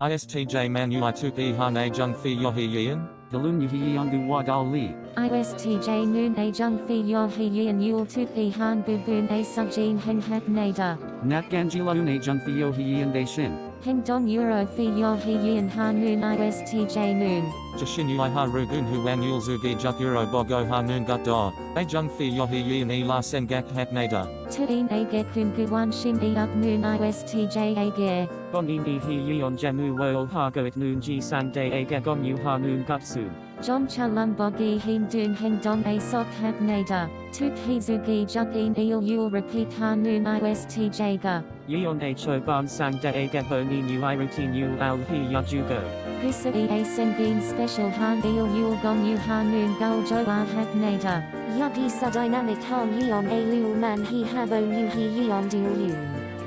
ISTJ man ui tuk i hane jung fi yohi yin? Galun yuhi yangu wa dal li. ISTJ noon a jung fi yohi he yin yul tu pi han bu bun a sujin hen hak nada. Nat gangila une jung theo hi yin de shin. Hen dong euro fi yo he yin ha noon ISTJ noon. Jashin ui ha rugun hu wan yul zugi juk euro bogo ha noon gut da. A jung fi yohi yin i la sen gak hak nada. Tuin a get kun guan shin e up noon ISTJ a ge. Bonin di hi yon jamu world ha goit noon ji san de a gagon yu ha noon gutsu. John Chalam Bogi Hin Dun Hen Dong A Sok Hab Nada. Tuk Hizugi Juk In Il Yul Repeat Ha Noon ISTJ Ga. Yeon a cho ban sang de a gabo ni nu i routine yu al hi yajugo. Gusa E A Sengin Special Han Il Yul Gong Yu Ha Noon Gul Jo A Hab Nada. Yagi sa dynamic han yeon a lul man he habo yu he yeon du yun.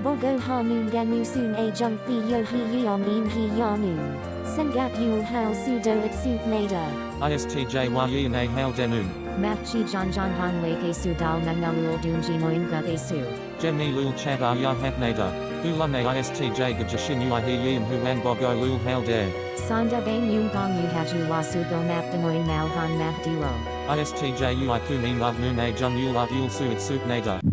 Bogo hanun ganu soon a jung fi yo he yeon in he yanu. Sengat yul hao sudo at suit nada. ISTJ wa yin a hail denun. Map Chi Jan Jan Han Lake Su Dal Dunji Moin Gut Su. Gemni lul chat a ya hak nada. Gulan a ISTJ ga jashin ui hi yin hu bogo lul hail de. Sanda Bang Yung Gong Yu Haju Wasu Go Map Demoin Mal Han Map ISTJ ui kunin lug noon a jung yul yul nada.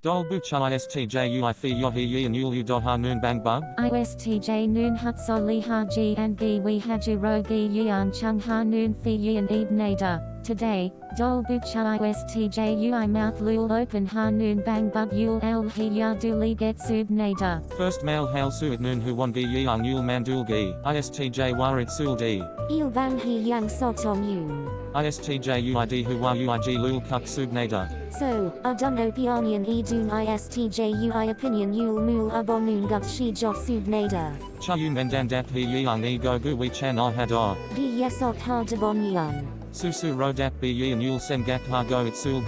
Dol bucha ISTJ ui fi yohi yin yul yu do ha noon bang bug. ISTJ Noon Hutso Li Ha Ji and Gi We Haju Ro Gi Yan Chung Ha Noon Fi Yin Eb Nada. Today, Dol Bucha ISTJ Ui Mouth Lul Open Ha Noon Bang Bug Yul El Hi Ya Du Li Get Sub Nada. First male hail suit noon hu won gi yang yul mandul gi. ISTJ warit sul di. Il bang he yang sotom yun. ISTJ uid hu wa uig lul kuk sub nada. So, aduno pionian e dun istj ui opinion yul mul abonun gut shi job sub nada. Cha yu mendan dap hi e go gu we chan ah hada. Gi yesok ha debon yun. Susu rodap bi yin yul sen gak ha go it sul.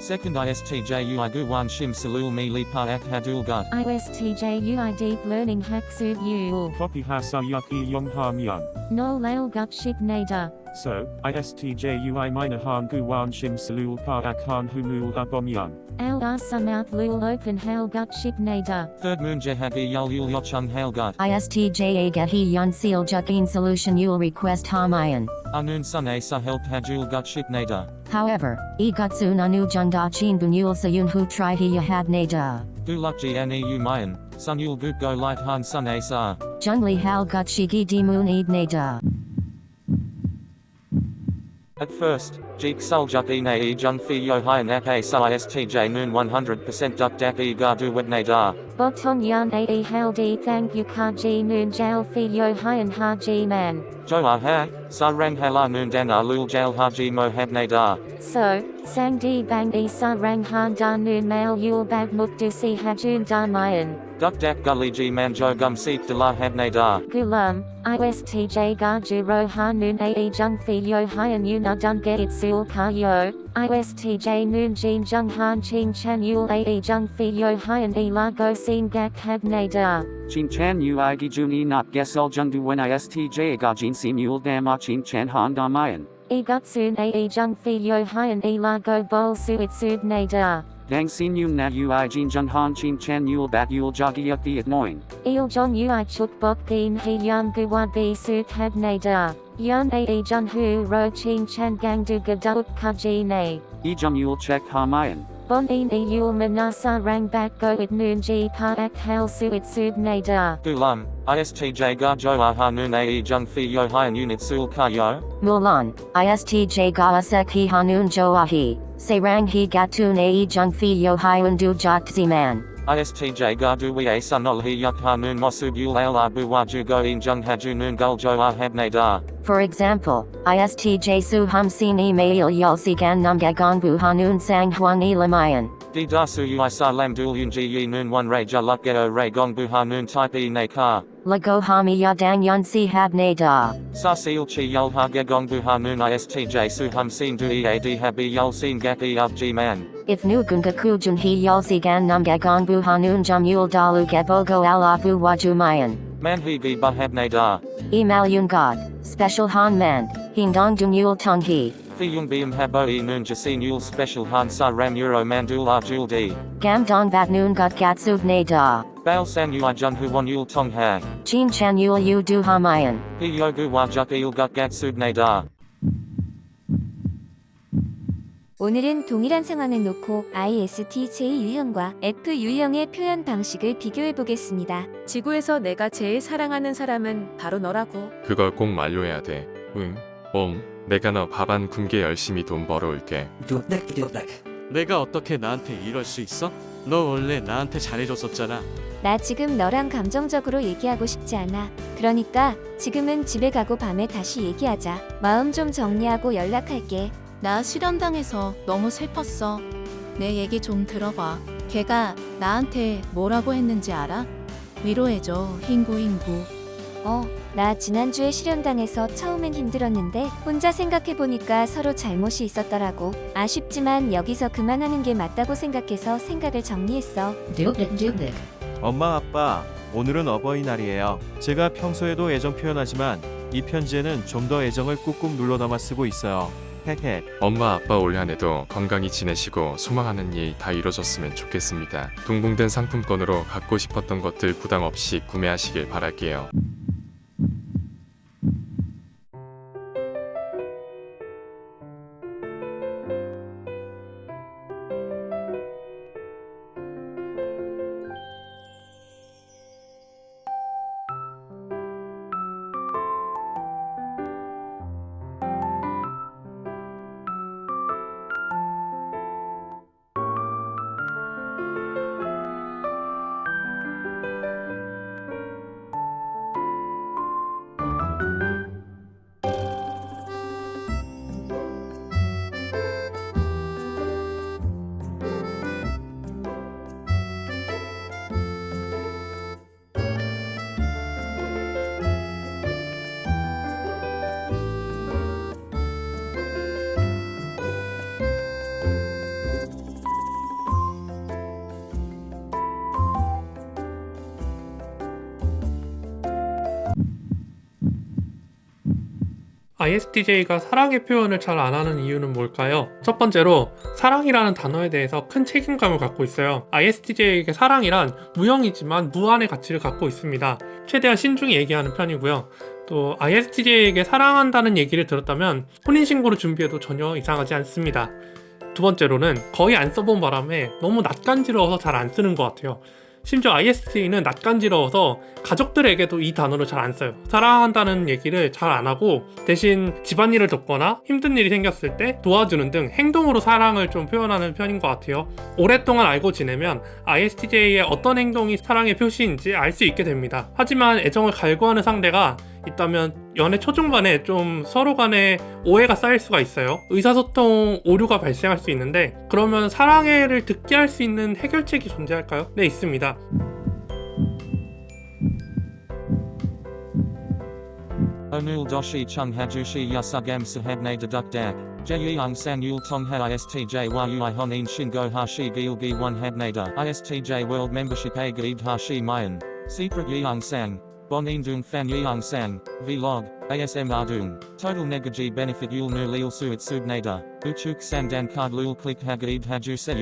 Second ISTJ ui gu wan shim salul mi li pa ak hadul gut. ISTJ Ui Deep Learning Hack Sub Yul. Copy ha sa yuki yong ham young. No Lail Gut Ship Nada. So, ISTJ ui minor han gu wan shim salul pa ak han humul abom young. Al Asa Mouth Lul Open Hail Gut Ship Nada. Third moon jehagi yul yul yochung hail gut. ISTJ Agahi Yon Seal Jukin Solution Yul Request Hamayan. Anun sun a sa help hadul gut ship nada. However, Igatsun Anu Junda Chin Bunyul Sayun Hu Tri Hi Yahad Nada. Guluk ji an eu mayan. Sun yul gut go light han sun a sa. Jungli Hal Gut Shiki Dimun Eid Nada. At first, Jeek Suljuk e na e jung fi yo hi nap a sa noon 100% duk dak e ga du wet da. Boton Yan A E Hail D Thank You Ka Ji Noon Jail Fi Yo Hyan Ha Ji Man. Jo ah ha, sa rang hala noon dan a lul jail haji mo hab da. So, Sang Di Bang E Sa Rang Han Da Noon Mail Yul Bag Muk Du Si Hajun Da Mayan. Duk dak gully ji man jo gum seek de la hab da. Gulam, ISTJ Ga Ju Ro Ha Noon A E Jung Fi Yo Hyan Yu Na Dun Get It Sul Ka Yo. ISTJ Noon Jin Jung Han Ching Chan Yul A E Jung Fi Yo Hyan E La Go Sin Gak Hab Da. Chin chan ui gi juni not gesel jungdu when ISTJ ga jin sim yul dama chin chan han da mayan. E Gutsun A E Jung Fi Yo Hyan E La Go Bol Suit Sud Da. Dang sim yum na ui jin jung han chin chan yul bat yul jogi up the at noin. Il Jong Ui Chuk Bok Gin He Yan Guwa Bi Sut Hab Da. Yan A E Jung Hu Ro Chin Chan Gang Du Gaduk Kaji Ne. E jum yul check ha mayan. Bon in E Yul Manasa Rang Bak Go It Noon Ji Pa Ak Hal Suit Sud Da. Gulam, ISTJ ga jo ah ha noon a e jung fi yo hi unit sul ka yo. Mulan, ISTJ Gaasek Hi Hanun Joahi. Serang Hi Gatun Ae Jung Fi Yo Hyun Du Jot Ziman. ISTJ ga du we a sunol hi yuk ha noon mosub yul al waju go in jung haju noon gul jo ah da. For example, ISTJ Su Hum Sin E Mail Yul Sigan Num Gagon Bu Hanun Sang Huang E Lamayan. Di da su ui sa lam dul yun ji yi noon one ray ja luk geo ray gong bu ha noon type e ne ka. Lago Hami Yadang Yun Si Hab Ne Da. Sa seal chi yul ha ge gong bu ha noon ISTJ su hum sin du e a d ha bi yul sin gak e up g man. If Nugunga Kujun Hi Yul Sigan Num Gagon Bu Hanun Jum Yul Dalu Gabogo Al Abu Waju Mayan. Man hi gi ba hab ne da. Emal Yun God. Special Han Man. Hindong Dun Yul Tung Hi. Fi yung bium habo e noon jasin yul special han sa ram euro mandul ar jul di. Gam Dong Bat Noon Gut Gatsub Ne Da. Baal san ui jun hu won yul tong ha. Chin chan yul yu du ha mayan. He yogu wa juk il gut gat subne da. 오늘은 동일한 상황을 놓고 ISTJ 유형과 F 유형의 표현 방식을 비교해 보겠습니다. 지구에서 내가 제일 사랑하는 사람은 바로 너라고. 그걸 꼭 만료해야 돼. 응. 옴. 내가 너 밥 안 굶게 열심히 돈 벌어올게. 내가 어떻게 나한테 이럴 수 있어? 너 원래 나한테 잘해줬었잖아. 나 지금 너랑 감정적으로 얘기하고 싶지 않아. 그러니까 지금은 집에 가고 밤에 다시 얘기하자. 마음 좀 정리하고 연락할게. 나 실현당해서 너무 슬펐어. 내 얘기 좀 들어봐. 걔가 나한테 뭐라고 했는지 알아? 위로해줘, 흰구흰구. 어, 나 지난주에 실현당해서 처음엔 힘들었는데 혼자 생각해보니까 서로 잘못이 있었더라고. 아쉽지만 여기서 그만하는 게 맞다고 생각해서 생각을 정리했어. 엄마 아빠 오늘은 어버이날이에요. 제가 평소에도 애정 표현하지만 이 편지에는 좀 더 애정을 꾹꾹 눌러 담아 쓰고 있어요. 헤헤. 엄마 아빠 올 한해도 건강히 지내시고 소망하는 일 다 이뤄졌으면 좋겠습니다. 동봉된 상품권으로 갖고 싶었던 것들 부담 없이 구매하시길 바랄게요. ISTJ가 사랑의 표현을 잘 안 하는 이유는 뭘까요? 첫 번째로 사랑이라는 단어에 대해서 큰 책임감을 갖고 있어요. ISTJ에게 사랑이란 무형이지만 무한의 가치를 갖고 있습니다. 최대한 신중히 얘기하는 편이고요. 또 ISTJ에게 사랑한다는 얘기를 들었다면 혼인신고를 준비해도 전혀 이상하지 않습니다. 두 번째로는 거의 안 써본 바람에 너무 낯간지러워서 잘 안 쓰는 것 같아요. 심지어 IST는 낯간지러워서 가족들에게도 이 단어를 잘 안 써요. 사랑한다는 얘기를 잘 안 하고 대신 집안일을 돕거나 힘든 일이 생겼을 때 도와주는 등 행동으로 사랑을 좀 표현하는 편인 것 같아요. 오랫동안 알고 지내면 ISTJ의 어떤 행동이 사랑의 표시인지 알 수 있게 됩니다. 하지만 애정을 갈구하는 상대가 있다면 연애 초중반에 좀 서로 간에 오해가 쌓일 수가 있어요. 의사소통 오류가 발생할 수 있는데 그러면 사랑해를 듣게 할 수 있는 해결책이 존재할까요? 네 있습니다. 오늘 도시 청해주시 여사 감사합니 드덕덕 제이항상 율통하 ISTJ와 유아헌인 신고하시 길기 원합니다 ISTJ 월드 멤버십에 가입하시 마연 Secret 이양 생 sang. Bon Indung Fan Yeung Sang, Vlog, ASM Ardung, Total Negaji Benefit Yul Nu Lil Suit Subnada, Uchuk Sandan Card Lul Click Hagaib Haju Se.